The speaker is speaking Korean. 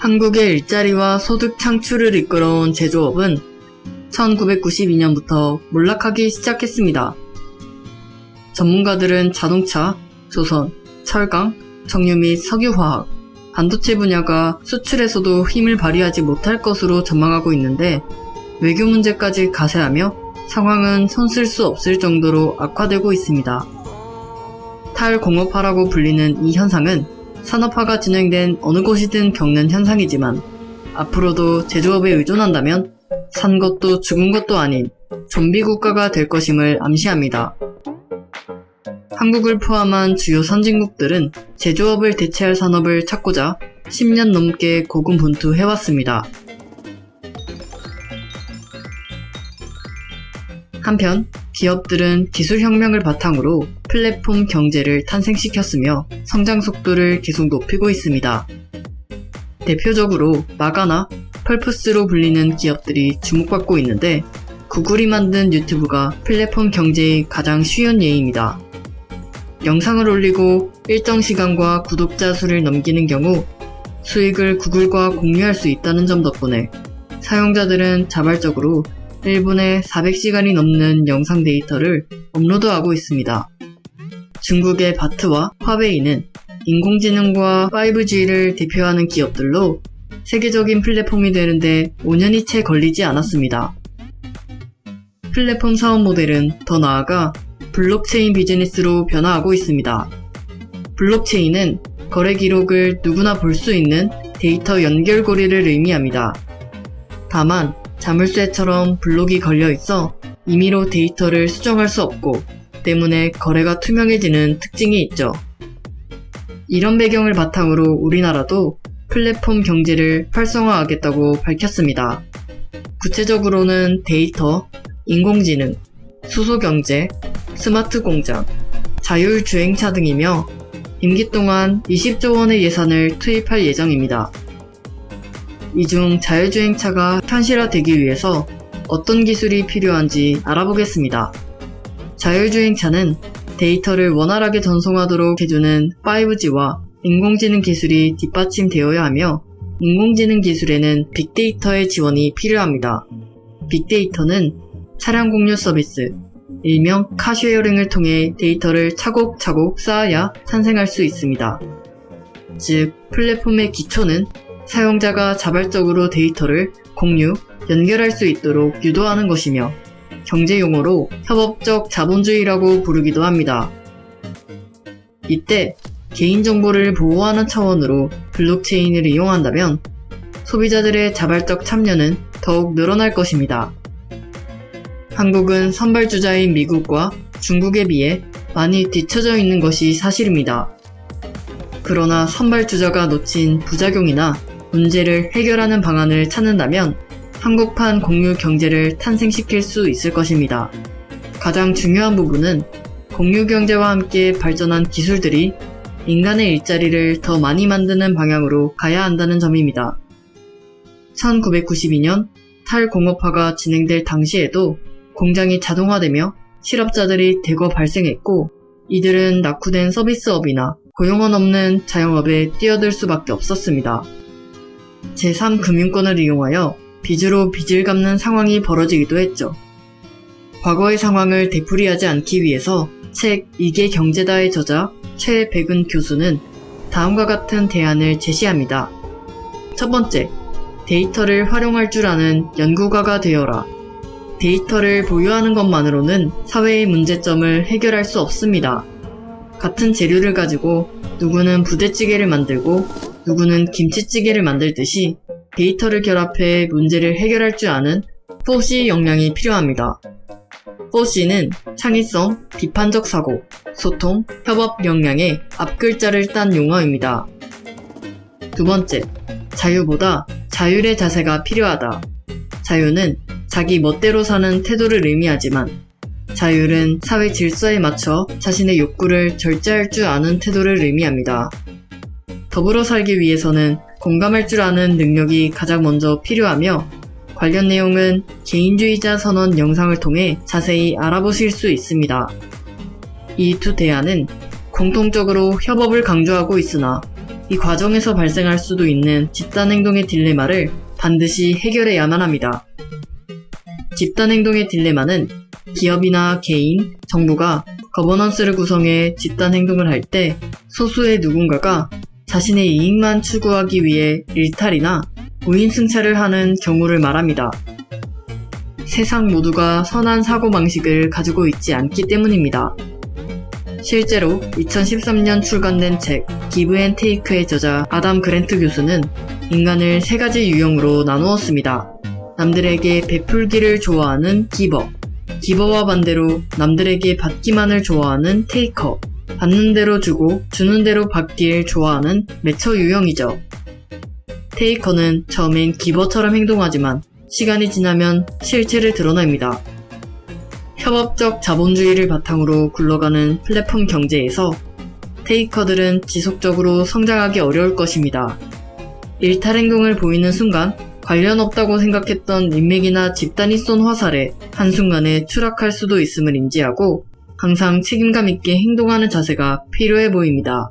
한국의 일자리와 소득 창출을 이끌어온 제조업은 1992년부터 몰락하기 시작했습니다. 전문가들은 자동차, 조선, 철강, 정유 및 석유화학, 반도체 분야가 수출에서도 힘을 발휘하지 못할 것으로 전망하고 있는데 외교 문제까지 가세하며 상황은 손쓸 수 없을 정도로 악화되고 있습니다. 탈공업화라고 불리는 이 현상은 산업화가 진행된 어느 곳이든 겪는 현상이지만 앞으로도 제조업에 의존한다면 산 것도 죽은 것도 아닌 좀비 국가가 될 것임을 암시합니다. 한국을 포함한 주요 선진국들은 제조업을 대체할 산업을 찾고자 10년 넘게 고군분투해왔습니다. 한편 기업들은 기술혁명을 바탕으로 플랫폼 경제를 탄생시켰으며 성장 속도를 계속 높이고 있습니다. 대표적으로 마가나 펄프스로 불리는 기업들이 주목받고 있는데 구글이 만든 유튜브가 플랫폼 경제의 가장 쉬운 예입니다. 영상을 올리고 일정 시간과 구독자 수를 넘기는 경우 수익을 구글과 공유할 수 있다는 점 덕분에 사용자들은 자발적으로 1분에 400시간이 넘는 영상 데이터를 업로드하고 있습니다. 중국의 바트와 화웨이는 인공지능과 5G를 대표하는 기업들로 세계적인 플랫폼이 되는데 5년이 채 걸리지 않았습니다. 플랫폼 사업 모델은 더 나아가 블록체인 비즈니스로 변화하고 있습니다. 블록체인은 거래 기록을 누구나 볼 수 있는 데이터 연결고리를 의미합니다. 다만 자물쇠처럼 블록이 걸려 있어 임의로 데이터를 수정할 수 없고 때문에 거래가 투명해지는 특징이 있죠. 이런 배경을 바탕으로 우리나라도 플랫폼 경제를 활성화하겠다고 밝혔습니다. 구체적으로는 데이터, 인공지능, 수소경제, 스마트 공장, 자율주행차 등이며 임기 동안 20조 원의 예산을 투입할 예정입니다. 이 중 자율주행차가 현실화되기 위해서 어떤 기술이 필요한지 알아보겠습니다. 자율주행차는 데이터를 원활하게 전송하도록 해주는 5G와 인공지능 기술이 뒷받침되어야 하며 인공지능 기술에는 빅데이터의 지원이 필요합니다. 빅데이터는 차량 공유 서비스, 일명 car sharing을 통해 데이터를 차곡차곡 쌓아야 탄생할 수 있습니다. 즉, 플랫폼의 기초는 사용자가 자발적으로 데이터를 공유, 연결할 수 있도록 유도하는 것이며 경제 용어로 협업적 자본주의라고 부르기도 합니다. 이때 개인정보를 보호하는 차원으로 블록체인을 이용한다면 소비자들의 자발적 참여는 더욱 늘어날 것입니다. 한국은 선발주자인 미국과 중국에 비해 많이 뒤처져 있는 것이 사실입니다. 그러나 선발주자가 놓친 부작용이나 문제를 해결하는 방안을 찾는다면 한국판 공유 경제를 탄생시킬 수 있을 것입니다. 가장 중요한 부분은 공유 경제와 함께 발전한 기술들이 인간의 일자리를 더 많이 만드는 방향으로 가야 한다는 점입니다. 1992년 탈공업화가 진행될 당시에도 공장이 자동화되며 실업자들이 대거 발생했고 이들은 낙후된 서비스업이나 고용원 없는 자영업에 뛰어들 수밖에 없었습니다. 제3금융권을 이용하여 빚으로 빚을 갚는 상황이 벌어지기도 했죠. 과거의 상황을 되풀이하지 않기 위해서 책 이게 경제다의 저자 최백은 교수는 다음과 같은 대안을 제시합니다. 첫 번째, 데이터를 활용할 줄 아는 연구가가 되어라. 데이터를 보유하는 것만으로는 사회의 문제점을 해결할 수 없습니다. 같은 재료를 가지고 누구는 부대찌개를 만들고 누구는 김치찌개를 만들듯이 데이터를 결합해 문제를 해결할 줄 아는 4C 역량이 필요합니다. 4C는 창의성, 비판적 사고, 소통, 협업 역량의 앞글자를 딴 용어입니다. 두 번째, 자유보다 자율의 자세가 필요하다. 자유는 자기 멋대로 사는 태도를 의미하지만 자율은 사회 질서에 맞춰 자신의 욕구를 절제할 줄 아는 태도를 의미합니다. 더불어 살기 위해서는 공감할 줄 아는 능력이 가장 먼저 필요하며 관련 내용은 개인주의자 선언 영상을 통해 자세히 알아보실 수 있습니다. 이 두 대안은 공통적으로 협업을 강조하고 있으나 이 과정에서 발생할 수도 있는 집단 행동의 딜레마를 반드시 해결해야만 합니다. 집단 행동의 딜레마는 기업이나 개인, 정부가 거버넌스를 구성해 집단 행동을 할 때 소수의 누군가가 자신의 이익만 추구하기 위해 일탈이나 우인 승차를 하는 경우를 말합니다. 세상 모두가 선한 사고방식을 가지고 있지 않기 때문입니다. 실제로 2013년 출간된 책 Give and Take의 저자 아담 그랜트 교수는 인간을 세 가지 유형으로 나누었습니다. 남들에게 베풀기를 좋아하는 giver, giver와 반대로 남들에게 받기만을 좋아하는 taker, 받는 대로 주고 주는 대로 받길 좋아하는 matcher 유형이죠. Taker는 처음엔 giver처럼 행동하지만 시간이 지나면 실체를 드러냅니다. 협업적 자본주의를 바탕으로 굴러가는 플랫폼 경제에서 테이커들은 지속적으로 성장하기 어려울 것입니다. 일탈 행동을 보이는 순간 관련 없다고 생각했던 인맥이나 집단이 쏜 화살에 한순간에 추락할 수도 있음을 인지하고 항상 책임감 있게 행동하는 자세가 필요해 보입니다.